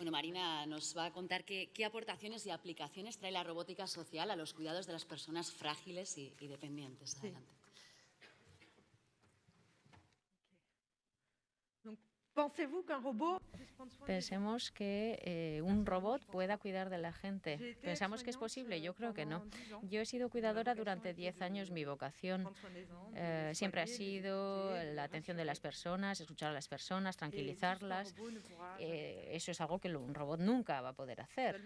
Bueno, Marina nos va a contar qué, aportaciones y aplicaciones trae la robótica social a los cuidados de las personas frágiles y, dependientes. Adelante. Pensemos que eh, un robot pueda cuidar de la gente. ¿Pensamos que es posible? Yo creo que no. Yo he sido cuidadora durante 10 años. Mi vocación eh, siempre ha sido la atención de las personas, escuchar a las personas, tranquilizarlas. Eh, eso es algo que un robot nunca va a poder hacer.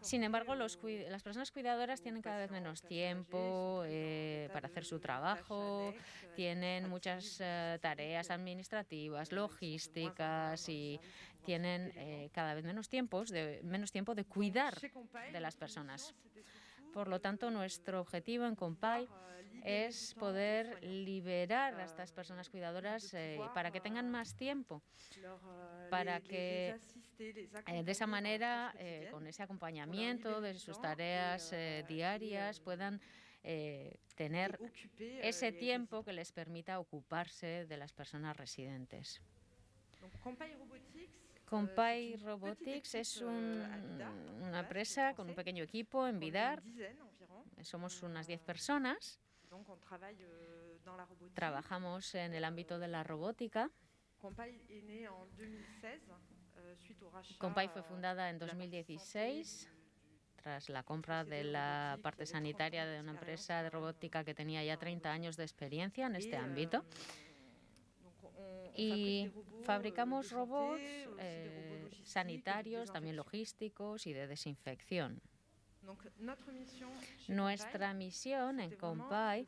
Sin embargo, las personas cuidadoras tienen cada vez menos tiempo eh, para hacer su trabajo, tienen muchas eh, tareas administrativas, logísticas y tienen eh, cada vez menos, tiempos de, menos tiempo de cuidar de las personas. Por lo tanto, nuestro objetivo en Compay es poder liberar a estas personas cuidadoras para que tengan más tiempo, para que eh, de esa manera, eh, con ese acompañamiento de sus tareas eh, diarias, puedan tener ese tiempo que les permita ocuparse de las personas residentes. Compay Robotics es una empresa con un pequeño equipo en Vidar. Somos unas 10 personas. Trabajamos en el ámbito de la robótica. Compay fue fundada en 2016 tras la compra de la parte sanitaria de una empresa de robótica que tenía ya 30 años de experiencia en este ámbito. Y fabricamos robots eh, sanitarios, también logísticos y de desinfección. Nuestra misión en Compay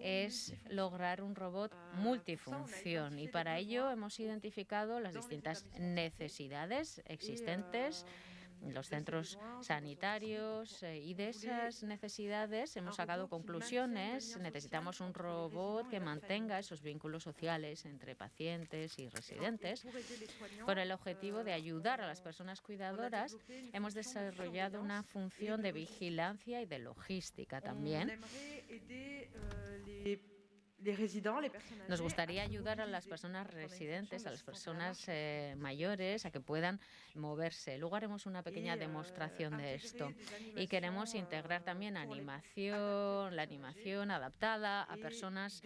es lograr un robot multifunción. y para ello hemos identificado las distintas necesidades existentes los centros sanitarios eh, y de esas necesidades hemos sacado conclusiones. Necesitamos un robot que mantenga esos vínculos sociales entre pacientes y residentes. Con el objetivo de ayudar a las personas cuidadoras, hemos desarrollado una función de vigilancia y de logística también. Nos gustaría ayudar a las personas residentes, a las personas eh, mayores, a que puedan moverse. Luego haremos una pequeña euh, demostración de esto. Y queremos integrar también animación, la animación adaptada a personas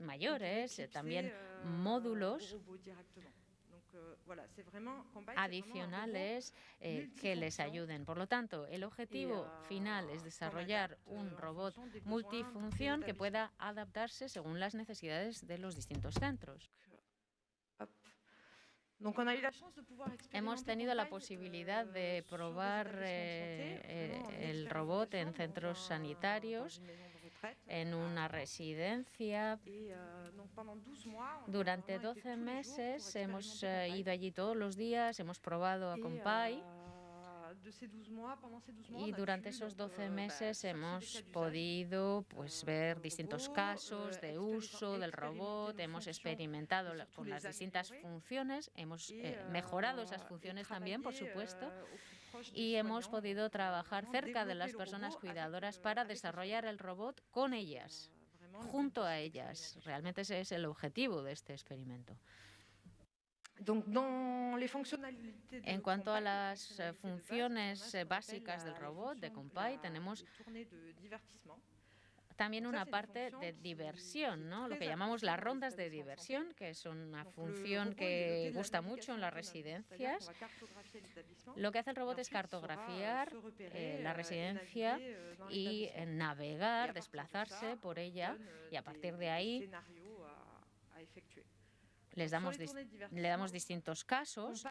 mayores, eh, también euh, módulos adicionales eh, que les ayuden. Por lo tanto, el objetivo euh, final es desarrollar un euh, robot multifunción que pueda adaptarse según las necesidades de los distintos centros. Hemos tenido la posibilidad de euh, probar eh, el robot en centros sanitarios en una residencia. Durante 12 meses hemos eh, ido allí todos los días, hemos probado a Compay. Y durante esos 12 meses hemos podido pues, ver distintos casos de uso del robot, hemos experimentado con las distintas funciones, hemos eh, mejorado esas funciones también, por supuesto, y hemos podido trabajar cerca de las personas cuidadoras para desarrollar el robot con ellas, junto a ellas. Realmente ese es el objetivo de este experimento. En cuanto a las eh, funciones eh, básicas del robot de Compay, tenemos también una parte de diversión, ¿no? lo que llamamos las rondas de diversión, que es una función que gusta mucho en las residencias. Lo que hace el robot es cartografiar eh, la residencia y navegar, desplazarse por ella y a partir de ahí les damos le damos distintos casos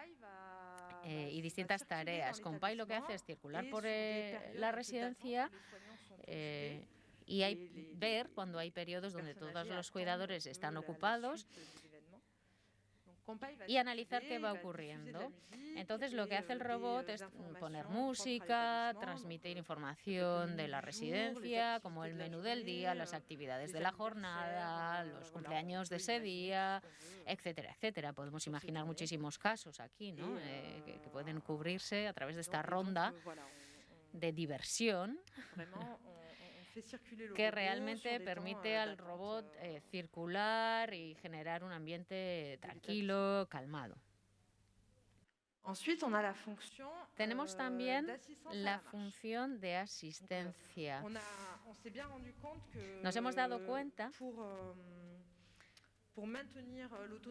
eh, y distintas tareas. Compay lo que hace es circular por eh, la residencia eh, y hay, ver cuando hay periodos donde todos los cuidadores están ocupados y analizar qué va ocurriendo. Entonces lo que hace el robot es poner música, transmitir información de la residencia, como el menú del día, las actividades de la jornada, los cumpleaños de ese día, etcétera, etcétera. Podemos imaginar muchísimos casos aquí, ¿no? Eh, que, que pueden cubrirse a través de esta ronda de diversión. Que realmente permite al robot eh, circular y generar un ambiente tranquilo, calmado. Tenemos también la función de asistencia. Nos hemos dado cuenta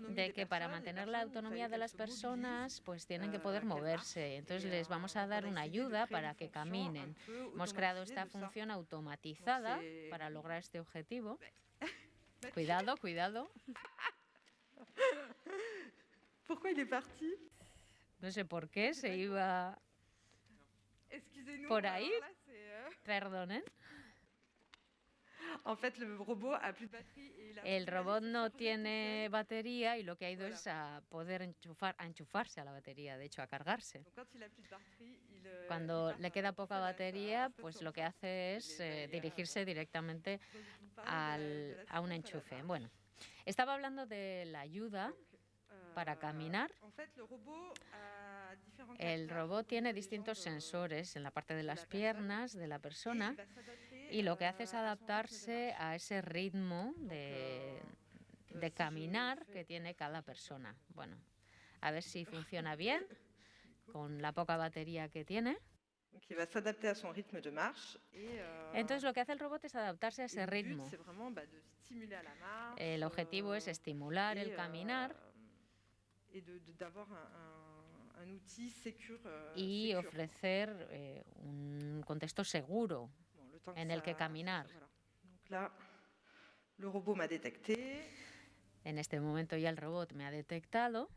de que para mantener la autonomía de las personas pues tienen que poder moverse. Entonces les vamos a dar una ayuda para que caminen. Hemos creado esta función automatizada para lograr este objetivo. Cuidado, cuidado. No sé por qué se iba por ahí. Perdonen. El robot no tiene batería y lo que ha ido es a poder enchufar, a enchufarse a la batería, de hecho a cargarse. Euh, Cuando le queda poca batería, pues lo que hace es eh, dirigirse directamente al, a un enchufe. Bueno, estaba hablando de la ayuda para euh, caminar. El robot tiene distintos sensores en la parte de las piernas de la persona y lo que hace es adaptarse a ese ritmo de, de caminar que tiene cada persona. Bueno, a ver si funciona bien con la poca batería que tiene. Entonces lo que hace el robot es adaptarse a ese ritmo. El objetivo es estimular el caminar y ofrecer eh, un contexto seguro en el que caminar. En este momento ya el robot me ha detectado.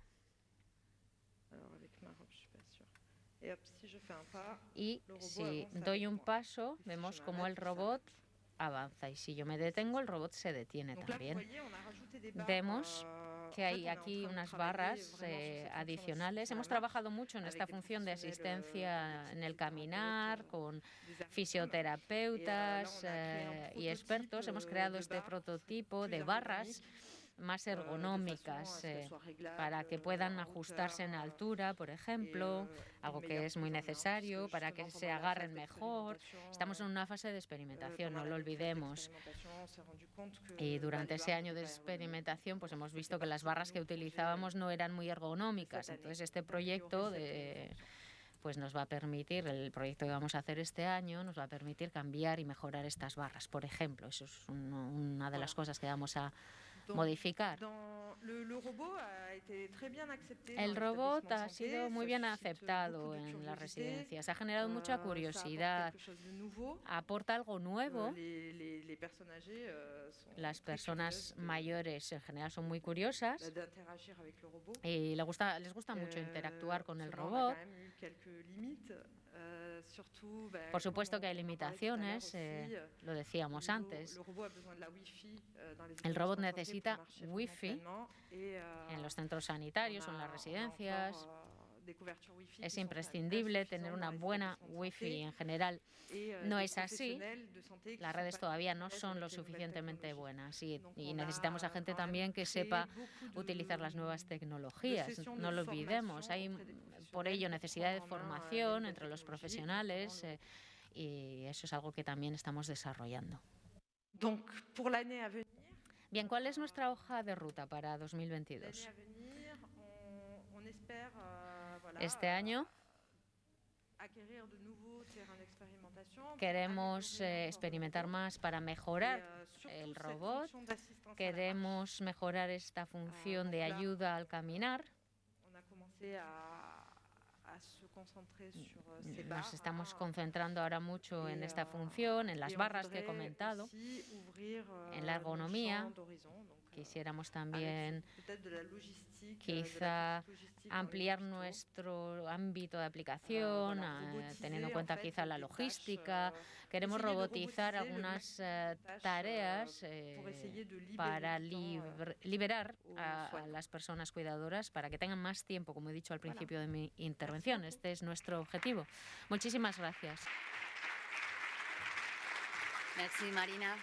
Y si doy un paso, vemos como el robot avanza. Y si yo me detengo, el robot se detiene también. Vemos que hay aquí unas barras eh, adicionales. Hemos trabajado mucho en esta función de asistencia en el caminar con fisioterapeutas eh, y expertos. Hemos creado este prototipo de barras más ergonómicas eh, para que puedan ajustarse en altura, por ejemplo, algo que es muy necesario para que se agarren mejor. Estamos en una fase de experimentación, no lo olvidemos. Y durante ese año de experimentación pues hemos visto que las barras que utilizábamos no eran muy ergonómicas. Entonces este proyecto de pues nos va a permitir, el proyecto que vamos a hacer este año, nos va a permitir cambiar y mejorar estas barras, por ejemplo. Eso es una de las cosas que vamos a, modificar. El robot ha sido muy bien aceptado en las residencias, ha generado mucha euh, curiosidad, aporta algo nuevo. Euh, las personas mayores en general son muy curiosas. Y les gusta, les gusta mucho euh, interactuar con el robot. Por supuesto que hay limitaciones, eh, lo decíamos antes. El robot necesita Wi-Fi en los centros sanitarios o en las residencias. Es imprescindible tener una buena Wi-Fi en general. No es así. Las redes todavía no son lo suficientemente buenas y, necesitamos a gente también que sepa utilizar las nuevas tecnologías. No lo olvidemos. Hay por ello necesidad de formación entre los profesionales eh, y eso es algo que también estamos desarrollando. Bien, ¿cuál es nuestra hoja de ruta para 2022? Este año. Queremos eh, experimentar más para mejorar el robot, queremos mejorar esta función de ayuda al caminar. Nos estamos concentrando ahora mucho en esta función, en las barras que he comentado, en la ergonomía. Quisiéramos también quizá ampliar nuestro ámbito de aplicación, ah, teniendo en cuenta quizá la logística. Queremos robotizar algunas eh, tareas eh, para liberar a, las personas cuidadoras para que tengan más tiempo, como he dicho al principio de mi intervención. Este es nuestro objetivo. Muchísimas gracias. Merci, Marina.